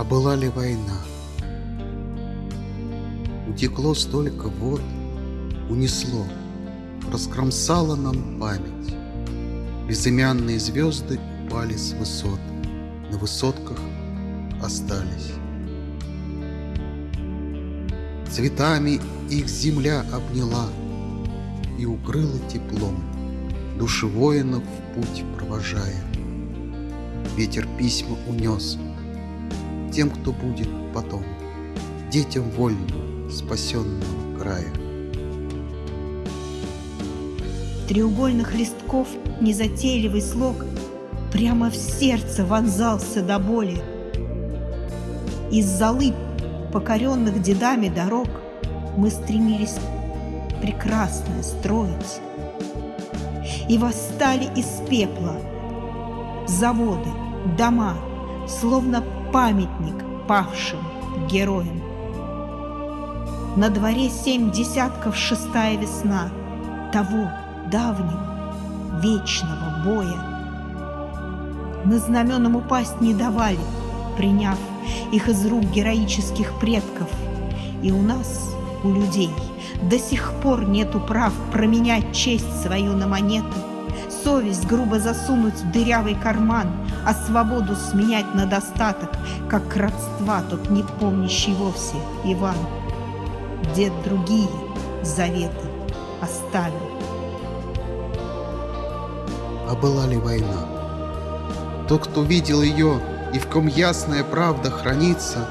А была ли война? Утекло столько вод, унесло, Раскромсало нам память. Безымянные звезды упали с высот, На высотках остались. Цветами их земля обняла И укрыла теплом, Души воинов в путь провожая. Ветер письма унес Тем, кто будет потом, Детям вольным спасенного края. треугольных листков незатейливый слог Прямо в сердце вонзался до боли. Из золы, покоренных дедами дорог, Мы стремились прекрасное строить. И восстали из пепла заводы, дома, Словно памятник павшим героям. На дворе семь десятков шестая весна Того давнего, вечного боя. Мы знаменам упасть не давали, приняв их из рук героических предков. И у нас, у людей, до сих пор нету прав променять честь свою на монету, совесть грубо засунуть в дырявый карман, а свободу сменять на достаток, как родства тот не помнящий вовсе Иван. Дед другие заветы оставил а была ли война. Тот, кто видел ее и в ком ясная правда хранится,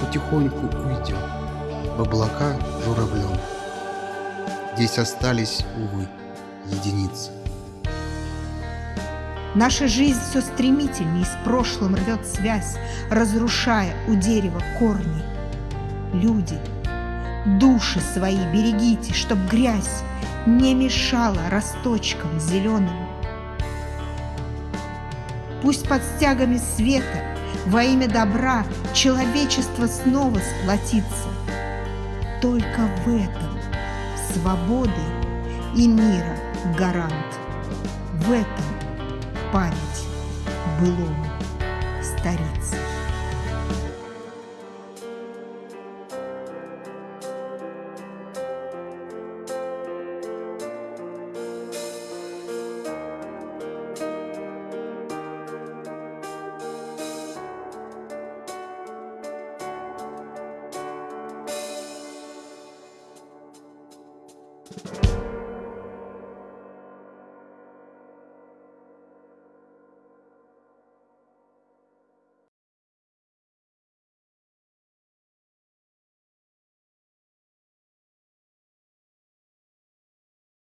потихоньку уйдет в облака журавлем. Здесь остались, увы, единицы. Наша жизнь все стремительнее с прошлым рвет связь, разрушая у дерева корни. Люди, души свои берегите, чтоб грязь не мешала росточкам зеленым. Пусть под стягами света во имя добра человечество снова сплотится. Только в этом свободы и мира гарант. В этом память былому старицы. you